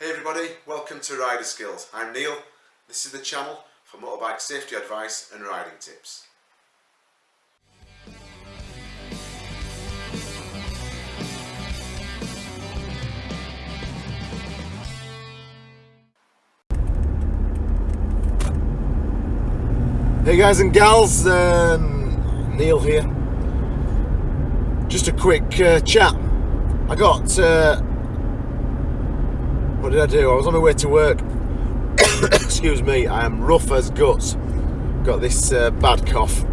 Hey everybody, welcome to Rider Skills. I'm Neil. This is the channel for motorbike safety advice and riding tips. Hey guys and gals, um, Neil here. Just a quick uh, chat. I got, uh, what did I do? I was on my way to work. Excuse me, I am rough as guts. Got this uh, bad cough,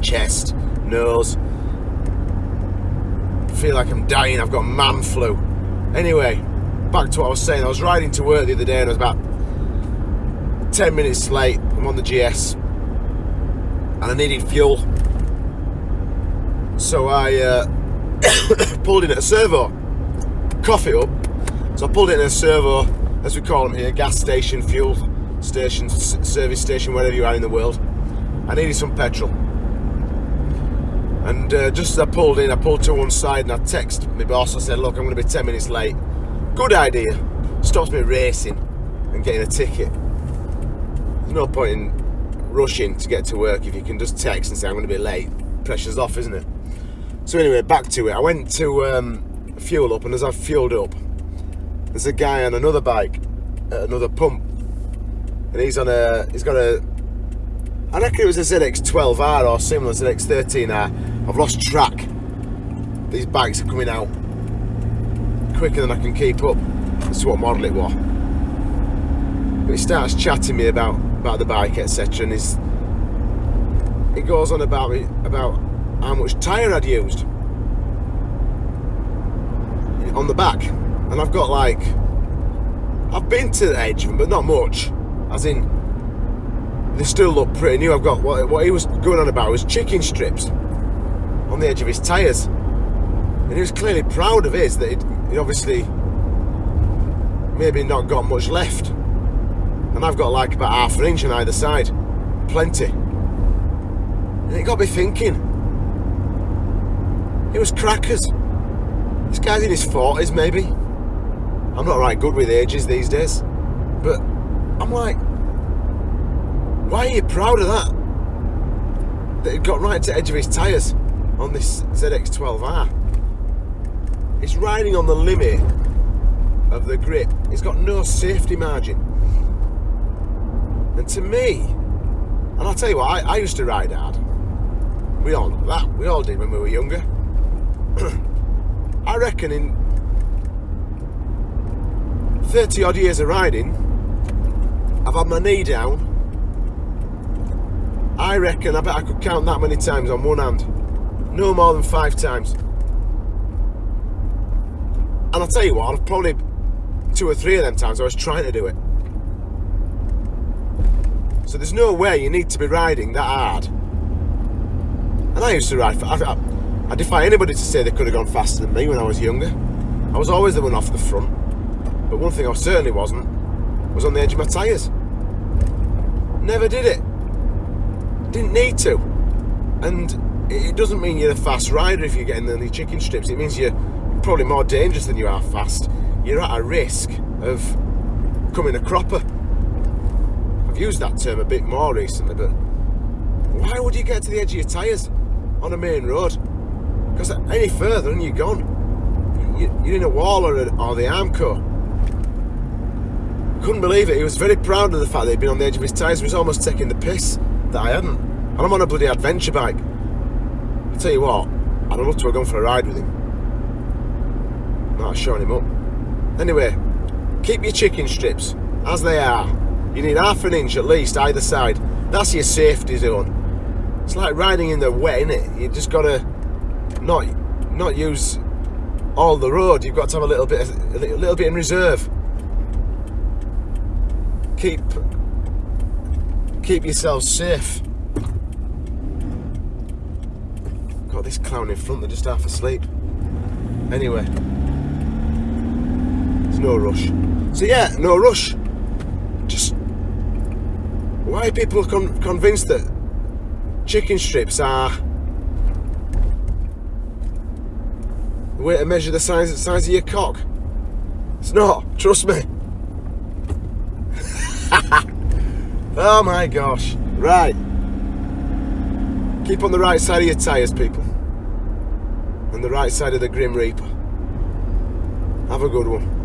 chest, nose. Feel like I'm dying, I've got man flu. Anyway, back to what I was saying. I was riding to work the other day and I was about 10 minutes late. I'm on the GS and I needed fuel. So I uh, pulled in at a servo, coffee up. So I pulled in a servo, as we call them here, gas station, fuel station, service station, wherever you are in the world. I needed some petrol. And uh, just as I pulled in, I pulled to one side and I texted my boss. I said, look, I'm going to be 10 minutes late. Good idea. Stops me racing and getting a ticket. There's no point in rushing to get to work if you can just text and say I'm going to be late pressure's off isn't it so anyway back to it I went to um, fuel up and as I've fueled up there's a guy on another bike another pump and he's on a he's got a I reckon it was a ZX12R or similar ZX13R I've lost track. These bikes are coming out quicker than I can keep up. That's what model it was. But he starts chatting me about about the bike, etc. And he's, he goes on about me about how much tyre I'd used on the back, and I've got like I've been to the edge of them, but not much. As in, they still look pretty new. I've got what what he was going on about was chicken strips on the edge of his tyres, and he was clearly proud of his that he'd, he'd obviously maybe not got much left and I've got like about half an inch on either side. Plenty. And it got me thinking. It was crackers. This guy's in his 40s maybe. I'm not right good with ages these days. But I'm like, why are you proud of that? That it got right to the edge of his tyres on this ZX12R. It's riding on the limit of the grip. It's got no safety margin. And to me, and I'll tell you what, I, I used to ride hard. We all know that. We all did when we were younger. I reckon in 30 odd years of riding, I've had my knee down. I reckon, I bet I could count that many times on one hand. No more than five times. And I'll tell you what, I've probably two or three of them times I was trying to do it. So there's no way you need to be riding that hard. And I used to ride, I, I, I defy anybody to say they could have gone faster than me when I was younger. I was always the one off the front. But one thing I certainly wasn't, was on the edge of my tyres. Never did it. Didn't need to. And it doesn't mean you're a fast rider if you're getting the chicken strips. It means you're probably more dangerous than you are fast. You're at a risk of coming a cropper. I've used that term a bit more recently, but why would you get to the edge of your tyres on a main road? Because any further and you're gone. You're in a wall or, a, or the Armco. Couldn't believe it. He was very proud of the fact that he'd been on the edge of his tyres. He was almost taking the piss that I hadn't. And I'm on a bloody adventure bike. I tell you what, I'd love to have gone for a ride with him. Not showing him up. Anyway, keep your chicken strips as they are you need half an inch at least either side. That's your safety zone. It's like riding in the wet, innit? You just gotta not not use all the road. You've got to have a little bit, a little bit in reserve. Keep keep yourself safe. Got this clown in front, they're just half asleep. Anyway, there's no rush. So yeah, no rush. Just why people con convinced that chicken strips are the way to measure the size, size of your cock? It's not, trust me. Oh my gosh. Right. Keep on the right side of your tyres, people. And the right side of the Grim Reaper. Have a good one.